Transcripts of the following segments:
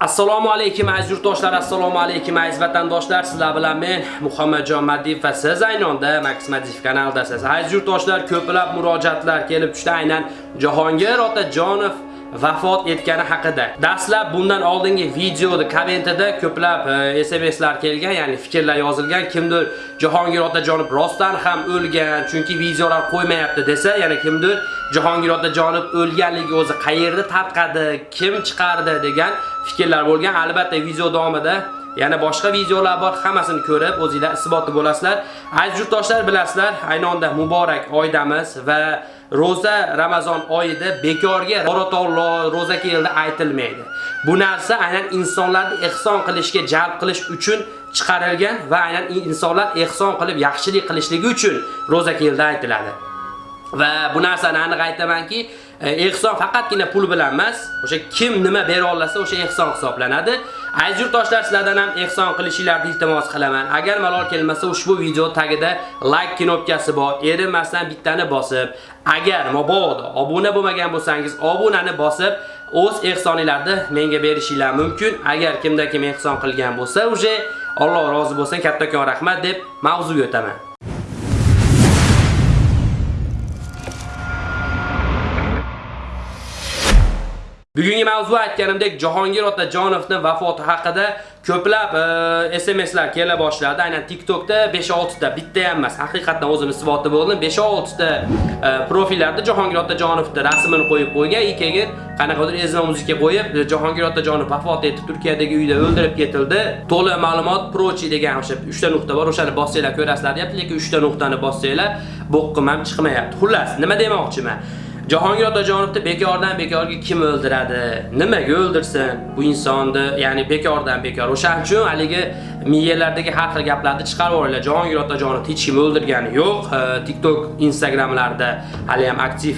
Assalomu alaykum aziz yurtdoshlar, assalomu alaykum aziz vatandoshlar. Sizlar bilan men Muhammadjon Madiyev va siz aynonda Max Madiyev kanalidasiz. Aziz yurtdoshlar, ko'plab murojaatlar kelib tushdi aynan Jahongir Otajonov vafot etgani haqida. Dastlab bundan oldingi videoda kommentida ko'plab e, SMSlar kelgan, ya'ni fikrlar yozilgan. Kimdir Jahongir Otajonov rostdan ham o'lgan, chunki videolar qo'ymayapti desa, yana kimdir Jahongir Otajonov o'lganligi o'zi qayerda tarqadi, kim chiqardi degan fikrlar bo'lgan. Albatta video davomida yana boshqa videolar bor, hammasini ko'rib o'zingizlar isboti bo'lasizlar. Aziz yurtdoshlar bilasizlar, aynonda muborak oydamiz va roza Ramazon oyida bekorga Borotovlo roza keldi aytilmaydi. Bu narsa aynan insonlarni ehson qilishga jalb qilish uchun chiqarilgan va aynan insonlar ehson qilib yaxshilik qilishligi uchun roza keldi aytiladi. Va bu narsani aniq aytamanki, e, ehson faqatgina pul bilan emas, o'sha kim nima bera olsa o'sha ehson hisoblanadi. Aziz yurtdoshlar, sizlardan ham ehson qilishingizni iltimos qilaman. Agar malol kelmasa, ushbu video tagida like knopkasi bor. Erimasdan bittani bosib, agar mabodo obuna bo'lmagan bo'lsangiz, obunani bosib, o'z ehsoningizni menga berishingiz mumkin. Agar kimda kim ehson qilgan bo'lsa, uje Alloh rozi bo'lsin, kattakon rahmat deb mavzuga o'taman. Bugungi mavzu aytganimdek Jahongir Otajonovning vafoti haqida ko'plab e, SMSlar kela boshladi. Aynan TikTokda 5-6 ta, bitta ham emas, haqiqatan o'zim isboti bo'ldim. 5-6 ta e, profillarda Jahongir Otajonovning rasmini qo'yib qo'ygan, keyin qanaqadir ezma muzika qo'yib, e, Jahongir Otajonov vafot etib Turkiyadagi uyda o'ldirib ketildi. To'liq ma'lumot prochi degan o'sha 3 ta nuqta bor, o'shani bossanglar ko'rasizlar deyapti, lekin 3 ta nuqtani bossanglar bo'qqim ham chiqmayapti. Xullas, nima demoqchiman? Jahongir Otajonovni bekordan bekorga kim o'ldiradi? Nimaga o'ldirsin bu insonni? Ya'ni bekordan bekor. O'shaning uchun haligi miyalardagi har xil gaplarni chiqarib yuboringlar Jahongir Otajonovni hech kim o'ldirgani yo'q. TikTok, Instagramlarda hali ham aktiv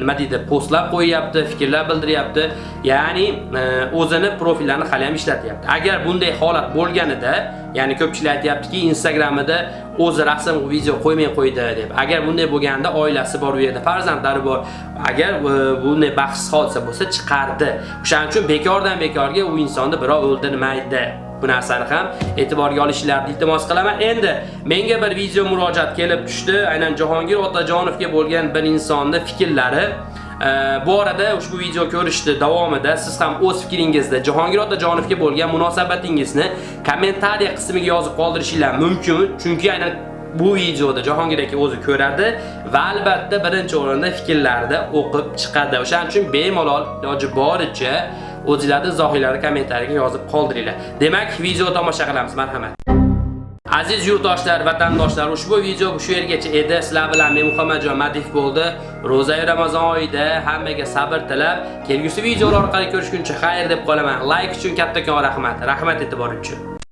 nima deydi, postlar qo'yyapti, fikrlar bildiryapti. Ya'ni e, o'zini profillarini hali ham ishlatyapti. Agar bunday holat bo'lganida, ya'ni ko'pchilik aytayaptiki, Instagramida o'zi rasm video qo'ymay qo'ydi deb. Agar bunday bo'lganda oilasi bor u yerda, farzandlari bor. Agar e, bunday baxtsiz hodisa bo'lsa chiqardi. O'shaning uchun bekordan bekorga u insonni birov o'ldirmaydi. Bu narsani ham e'tiborga olishlarini iltimos qilaman. Endi menga bir video murojaat kelib tushdi. Aynan Jahongir Otajonovga bo'lgan bir insonning fikrlari e, bu arada ushbu video ko'rishdi davomida siz ham o'z fikringizda Jahongir Otajonovga bo'lgan munosabatingizni kommentariya qismiga yozib qoldirishingiz mumkin. Chunki aynan bu videoda Jahongir aka o'zi ko'radi va albatta birinchi o'rinda fikrlarni o'qib chiqadi. O'shaning uchun bemalol iloji boricha o'zingizlarning izohinglarni kommentariyaga yozib qoldiringlar. Demak, video tomosha qilamiz. Marhamat. Aziz yurtdoshlar, vatandoshlar, ushbu video shu yergacha edi. Sizlar bilan men Muhammadjon Madiev bo'ldi. Roza Ramazon oyida hammaga sabr tilab, kelgusi videolar orqali ko'rishguncha xayr deb qolaman. Like uchun kattakon rahmat. Rahmat e'tiboringiz uchun.